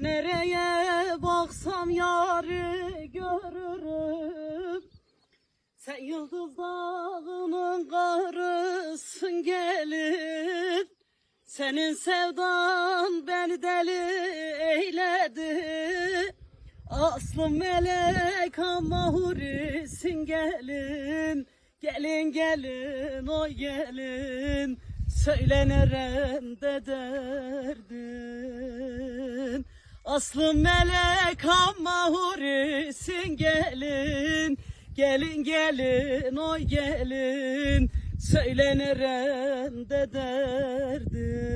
Nereye baksam yarı görürüm. Sen yıldız dağının karısın gelin. Senin sevdan beni deli eyledi. Aslım melek ama hurisin gelin. Gelin gelin oy gelin. Söyle nerede derdin Aslım melek ama hurisin gelin Gelin gelin oy gelin. Söyle nerede derdin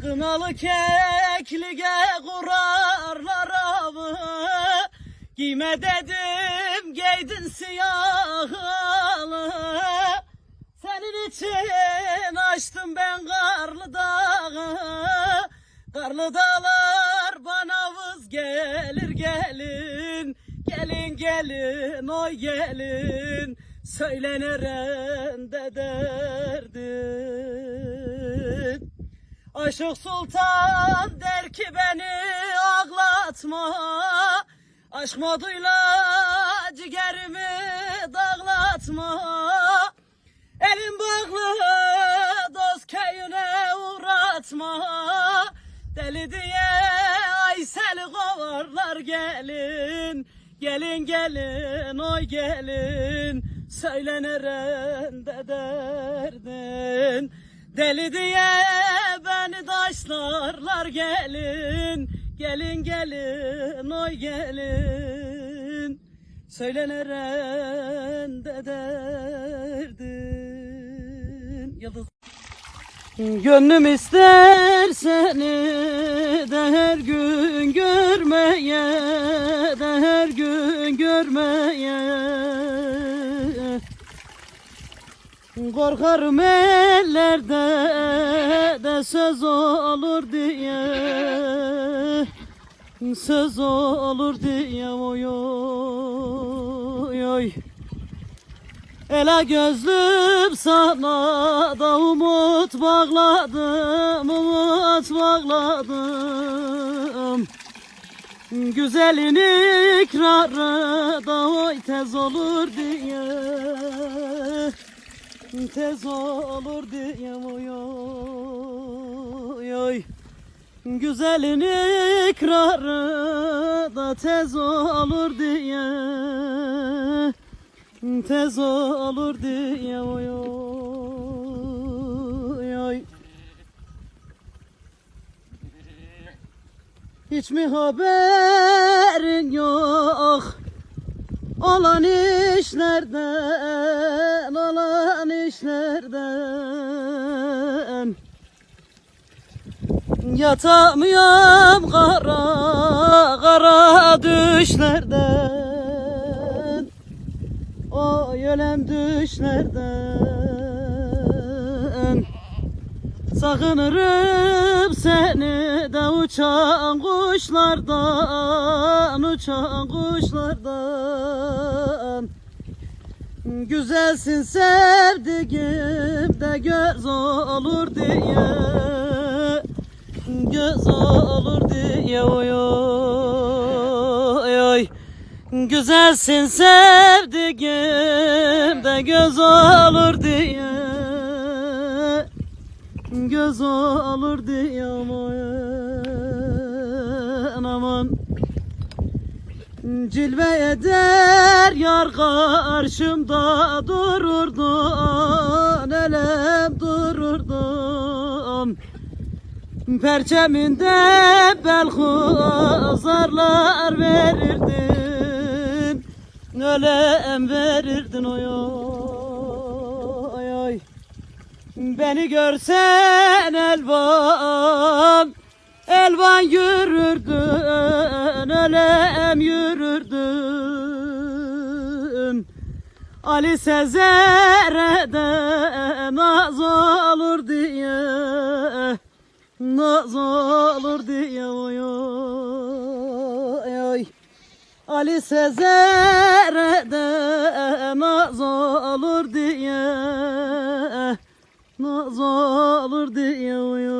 Kınalı keklige kurarlar avı. Giyme dedim giydin siyahlı Senin için açtım ben Karlı dağlar bana vız gelir gelin. Gelin gelin oy gelin. Söyle nerede derdin Aşık Sultan der ki beni ağlatma. Aşk moduyla ciğerimi dağlatma. Elim bağlı dost köyüne uğratma Deli diye Aysel'i kovarlar gelin. Gelin gelin oy gelin. Söyle nerede derdin. Deli diye beni taşlarlar gelin. Gelin gelin oy gelin. Söyle nerede derdin. Yıldız Gönlüm ister seni de her gün görmeye de her gün görmeye. Korkarım ellerde de söz olur diye Söz olur diye. Oy oy oy Ela gözlüm sana da umut bağladım, umut bağladım. Güzelin ikrarı da oy tez olur diye, tez olur diye oy oy oy. Güzelin ikrarı da tez olur diye Tez olur diye oy oy oy. Hiç mi haberin yok? Olan işlerden, olan işlerden. Yatamıyorum kara, kara düşlerden ölem düşlerden Sakınırım seni de uçan kuşlardan Uçan kuşlardan. Güzelsin sevdiğim de göz olur diye Göz olur diye oy Güzelsin sevdiğim de göz olur diye. Göz olur diye aman aman. Cilve eder yar karşımda dururdun Elem dururdun Perçeminde belhuzarlar verirdin Ölem verirdin oy oy oy. Beni görsen elvan Elvan yürürdün Ölem yürürdün. Ali Sezer'e de naz olur diye Naz olur diye oy Ali Sezer'e de naz olur diye Naz olur diye oy